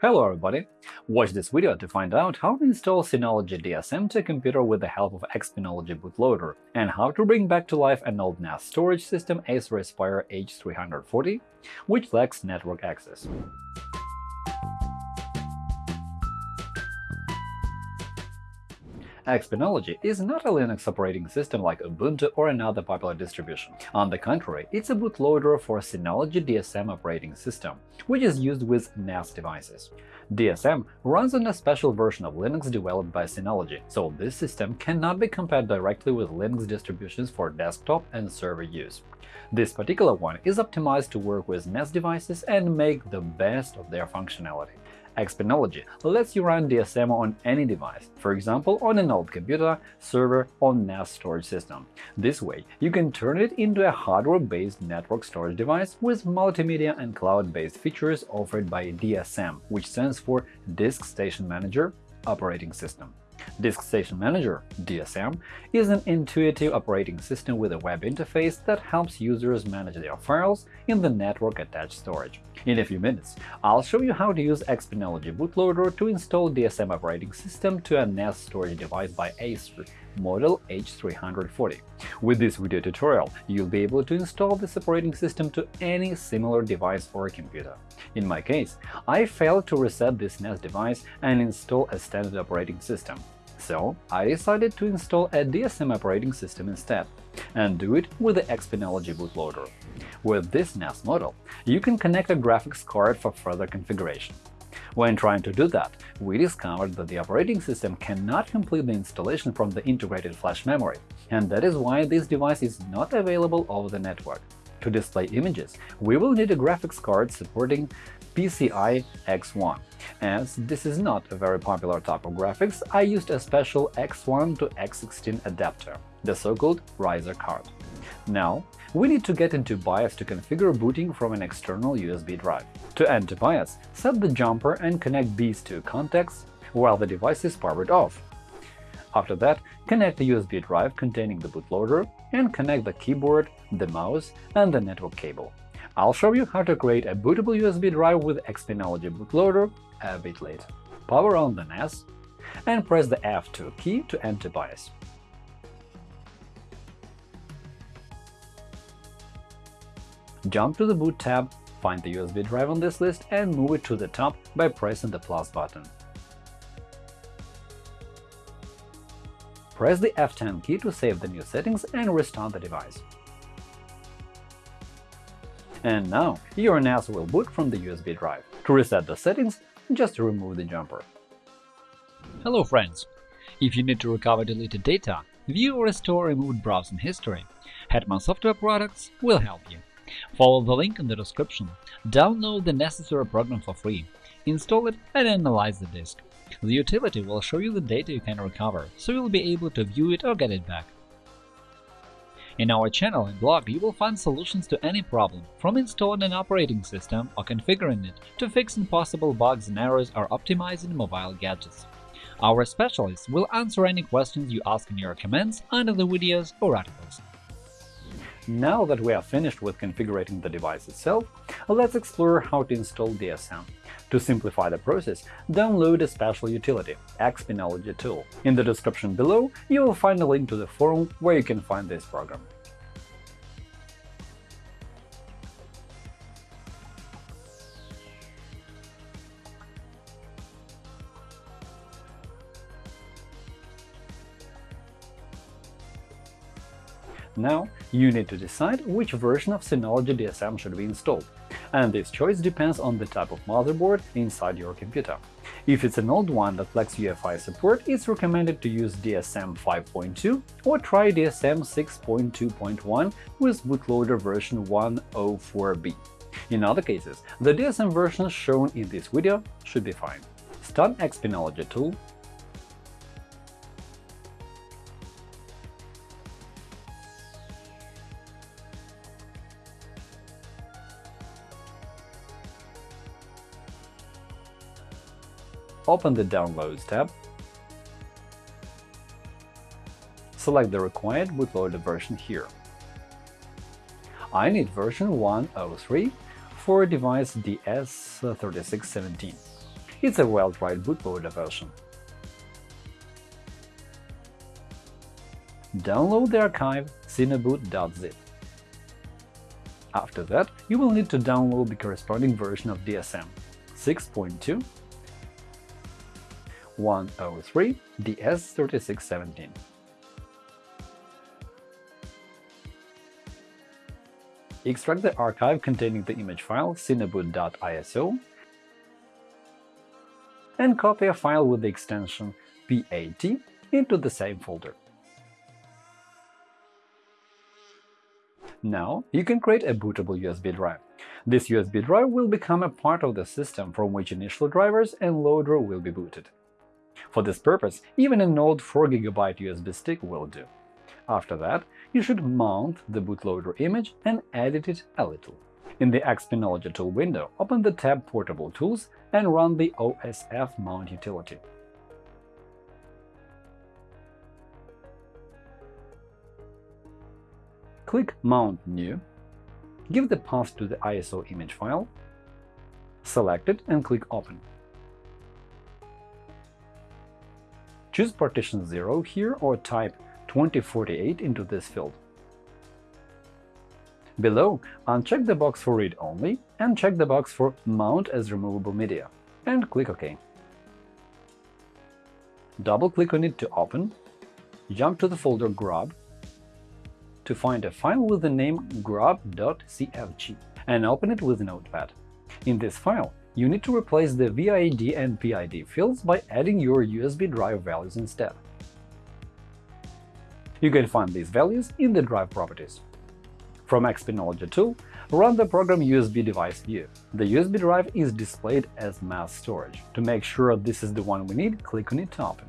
Hello everybody! Watch this video to find out how to install Synology DSM to a computer with the help of Xpenology bootloader, and how to bring back to life an old NAS storage system Acer Aspire H340, which lacks network access. Xpenology is not a Linux operating system like Ubuntu or another popular distribution. On the contrary, it's a bootloader for Synology DSM operating system, which is used with NAS devices. DSM runs on a special version of Linux developed by Synology, so this system cannot be compared directly with Linux distributions for desktop and server use. This particular one is optimized to work with NAS devices and make the best of their functionality. Xpenology lets you run DSM on any device, for example on an old computer, server, or NAS storage system. This way, you can turn it into a hardware-based network storage device with multimedia and cloud-based features offered by DSM, which stands for Disk Station Manager Operating System. DiskStation Manager (DSM) is an intuitive operating system with a web interface that helps users manage their files in the network-attached storage. In a few minutes, I'll show you how to use Xpenology bootloader to install DSM operating system to a NAS storage device by Acer model H340. With this video tutorial, you'll be able to install this operating system to any similar device or computer. In my case, I failed to reset this NAS device and install a standard operating system. So I decided to install a DSM operating system instead, and do it with the Xpenology bootloader. With this NAS model, you can connect a graphics card for further configuration. When trying to do that, we discovered that the operating system cannot complete the installation from the integrated flash memory, and that is why this device is not available over the network. To display images, we will need a graphics card supporting PCI X1. As this is not a very popular type of graphics, I used a special X1 to X16 adapter, the so-called riser card. Now, we need to get into BIOS to configure booting from an external USB drive. To enter BIOS, set the jumper and connect these two contacts while the device is powered off. After that, connect the USB drive containing the bootloader and connect the keyboard, the mouse, and the network cable. I'll show you how to create a bootable USB drive with Xpenology bootloader a bit later. Power on the NAS and press the F2 key to enter BIOS. Jump to the Boot tab, find the USB drive on this list and move it to the top by pressing the plus button. Press the F10 key to save the new settings and restart the device. And now your NAS will boot from the USB drive. To reset the settings, just remove the jumper. Hello friends! If you need to recover deleted data, view or restore removed browsing history, Hetman Software Products will help you. Follow the link in the description, download the necessary program for free, install it and analyze the disk. The utility will show you the data you can recover, so you'll be able to view it or get it back. In our channel and blog you will find solutions to any problem, from installing an operating system or configuring it to fixing possible bugs and errors or optimizing mobile gadgets. Our specialists will answer any questions you ask in your comments under the videos or articles. Now that we are finished with configuring the device itself, let's explore how to install DSM. To simplify the process, download a special utility – Xpenology tool. In the description below you will find a link to the forum where you can find this program. Now, you need to decide which version of Synology DSM should be installed, and this choice depends on the type of motherboard inside your computer. If it's an old one that lacks UEFI support, it's recommended to use DSM 5.2 or try DSM 6.2.1 with bootloader version 104B. In other cases, the DSM version shown in this video should be fine. Start Xpenology tool Open the Downloads tab. Select the required bootloader version here. I need version 103 for device DS3617. it's a well-tried bootloader version. Download the archive synoboot.zip. After that, you will need to download the corresponding version of DSM 6.2 103 DS3617. Extract the archive containing the image file synoboot.iso and copy a file with the extension PAT into the same folder. Now you can create a bootable USB drive. This USB drive will become a part of the system from which initial drivers and loader will be booted. For this purpose, even an old 4GB USB stick will do. After that, you should mount the bootloader image and edit it a little. In the Xpenology tool window, open the tab Portable Tools and run the OSF mount utility. Click Mount New, give the path to the ISO image file, select it and click Open. Choose partition 0 here or type 2048 into this field. Below, uncheck the box for Read Only and check the box for Mount as removable media, and click OK. Double-click on it to open, jump to the folder Grub to find a file with the name grub.cfg and open it with Notepad. In this file, you need to replace the VID and PID fields by adding your USB drive values instead. You can find these values in the drive properties. From Xpenology tool, run the program USB device view. The USB drive is displayed as mass storage. To make sure this is the one we need, click on it to open.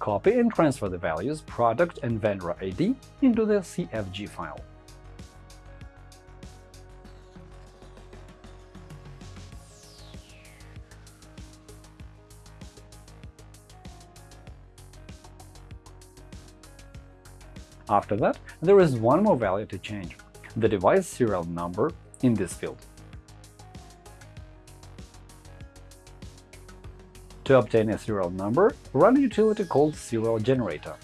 Copy and transfer the values product and vendor ID into the CFG file. After that, there is one more value to change – the device serial number in this field. To obtain a serial number, run a utility called Serial Generator.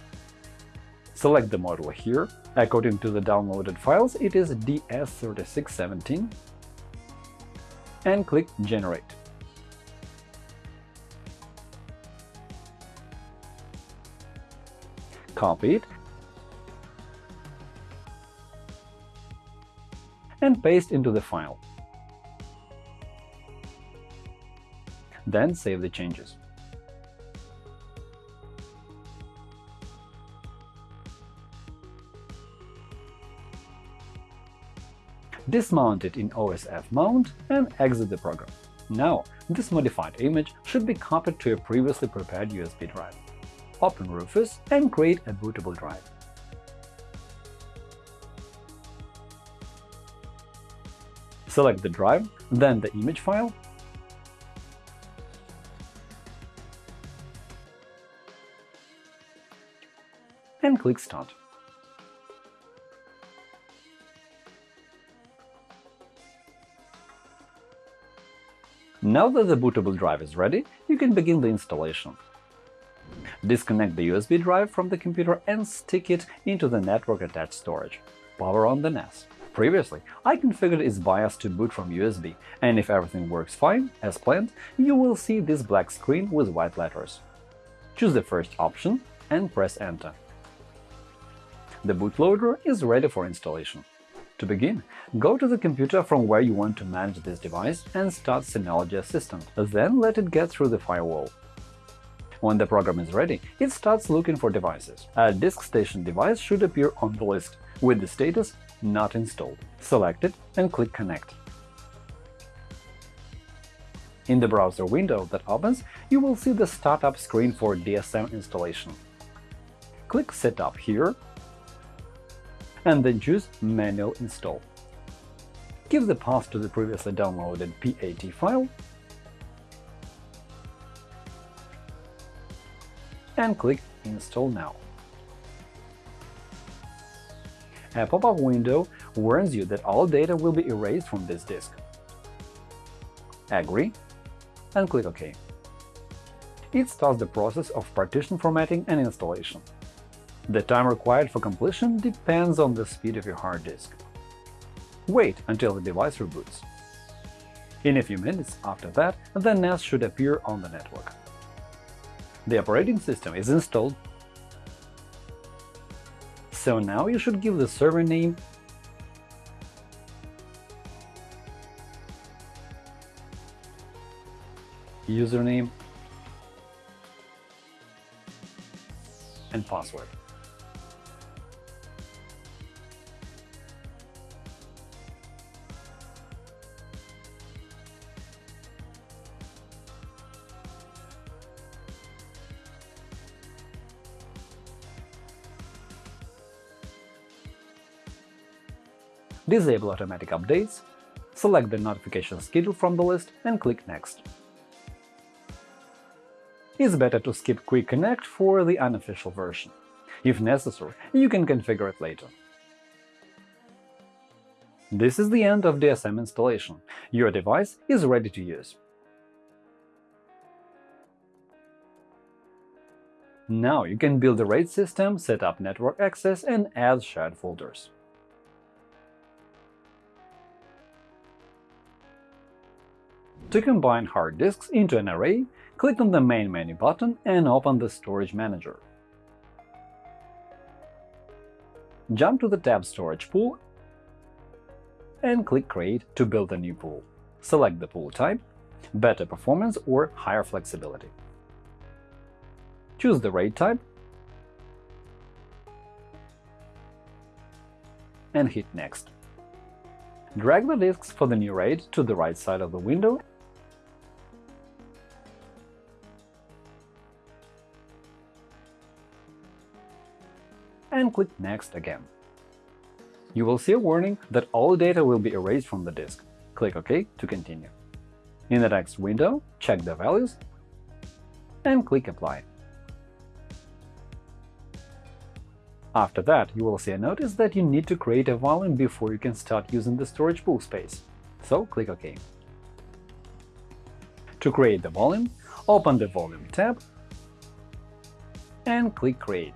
Select the model here. According to the downloaded files, it is DS3617 and click Generate. Copy it and paste into the file. then save the changes. Dismount it in OSF mount and exit the program. Now, this modified image should be copied to a previously prepared USB drive. Open Rufus and create a bootable drive. Select the drive, then the image file, and click Start. Now that the bootable drive is ready, you can begin the installation. Disconnect the USB drive from the computer and stick it into the network-attached storage. Power on the NAS. Previously, I configured its BIOS to boot from USB, and if everything works fine, as planned, you will see this black screen with white letters. Choose the first option and press Enter. The bootloader is ready for installation. To begin, go to the computer from where you want to manage this device and start Synology Assistant, then let it get through the firewall. When the program is ready, it starts looking for devices. A DiskStation device should appear on the list, with the status Not installed. Select it and click Connect. In the browser window that opens, you will see the startup screen for DSM installation. Click Setup here and then choose Manual Install. Give the path to the previously downloaded PAT file and click Install now. A pop-up window warns you that all data will be erased from this disk. Agree, and click OK. It starts the process of partition formatting and installation. The time required for completion depends on the speed of your hard disk. Wait until the device reboots. In a few minutes after that, the NAS should appear on the network. The operating system is installed, so now you should give the server name username and password. Disable automatic updates, select the notification schedule from the list and click Next. It's better to skip Quick Connect for the unofficial version. If necessary, you can configure it later. This is the end of DSM installation. Your device is ready to use. Now you can build a RAID system, set up network access, and add shared folders. To combine hard disks into an array, click on the Main menu button and open the Storage Manager. Jump to the tab Storage Pool and click Create to build a new pool. Select the pool type – better performance or higher flexibility. Choose the RAID type and hit Next. Drag the disks for the new RAID to the right side of the window and click Next again. You will see a warning that all data will be erased from the disk. Click OK to continue. In the next window, check the values and click Apply. After that, you will see a notice that you need to create a volume before you can start using the storage pool space, so click OK. To create the volume, open the Volume tab and click Create.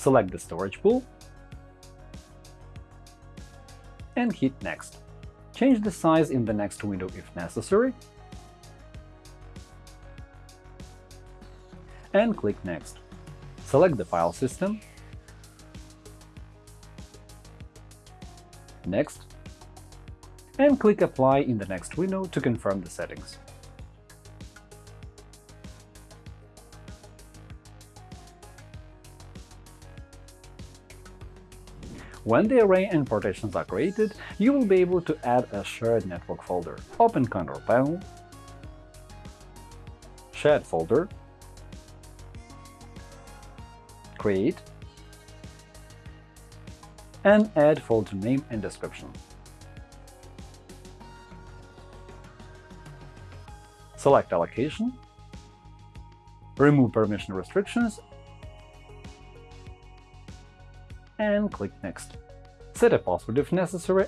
Select the storage pool and hit Next. Change the size in the next window if necessary and click Next. Select the file system, Next, and click Apply in the next window to confirm the settings. When the array and partitions are created, you will be able to add a shared network folder. Open Control Panel, Shared folder, Create, and add folder name and description. Select Allocation, remove permission restrictions and click Next. Set a password if necessary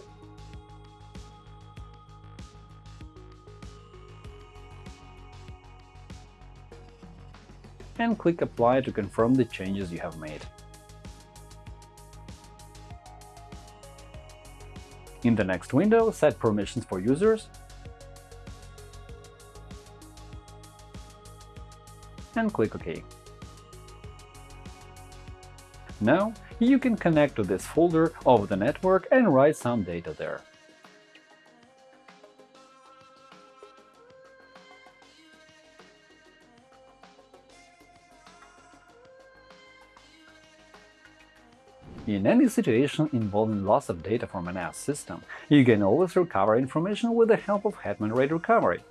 and click Apply to confirm the changes you have made. In the next window, set permissions for users and click OK. Now you can connect to this folder of the network and write some data there. In any situation involving loss of data from an NAS system, you can always recover information with the help of Hetman RAID Recovery.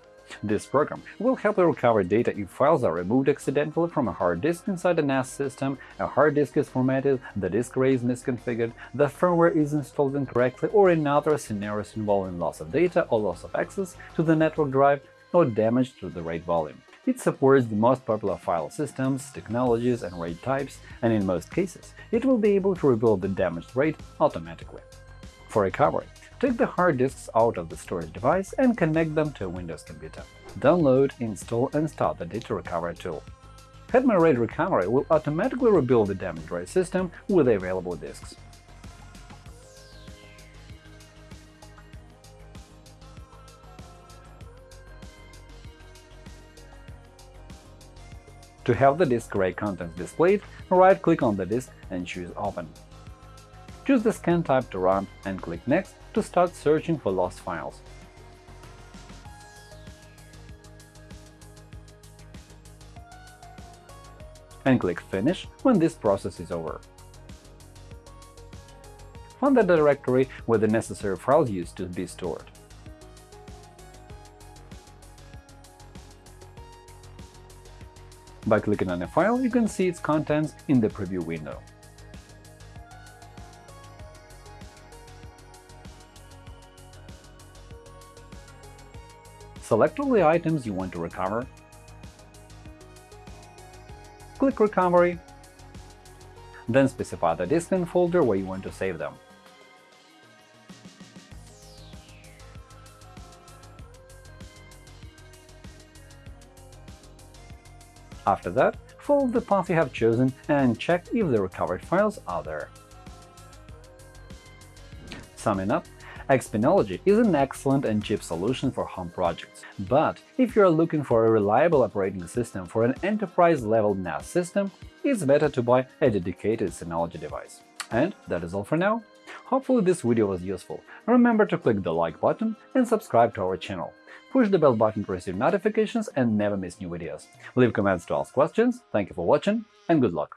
This program will help you recover data if files are removed accidentally from a hard disk inside a NAS system, a hard disk is formatted, the disk array is misconfigured, the firmware is installed incorrectly, or in other scenarios involving loss of data or loss of access to the network drive or damage to the RAID volume. It supports the most popular file systems, technologies, and RAID types, and in most cases, it will be able to rebuild the damaged RAID automatically. For recovery, take the hard disks out of the storage device and connect them to a Windows computer. Download, install and start the data recovery tool. Hetman RAID Recovery will automatically rebuild the damaged RAID system with the available disks. To have the disk RAID contents displayed, right-click on the disk and choose Open. Choose the scan type to run and click Next to start searching for lost files. And click Finish when this process is over. Find the directory where the necessary files used to be stored. By clicking on a file, you can see its contents in the preview window. Select all the items you want to recover, click Recovery, then specify the disk and folder where you want to save them. After that, follow the path you have chosen and check if the recovered files are there. Summing up, Xpenology is an excellent and cheap solution for home projects, but if you are looking for a reliable operating system for an enterprise-level NAS system, it's better to buy a dedicated Synology device. And that is all for now. Hopefully this video was useful. Remember to click the like button and subscribe to our channel. Push the bell button to receive notifications and never miss new videos. Leave comments to ask questions. Thank you for watching and good luck!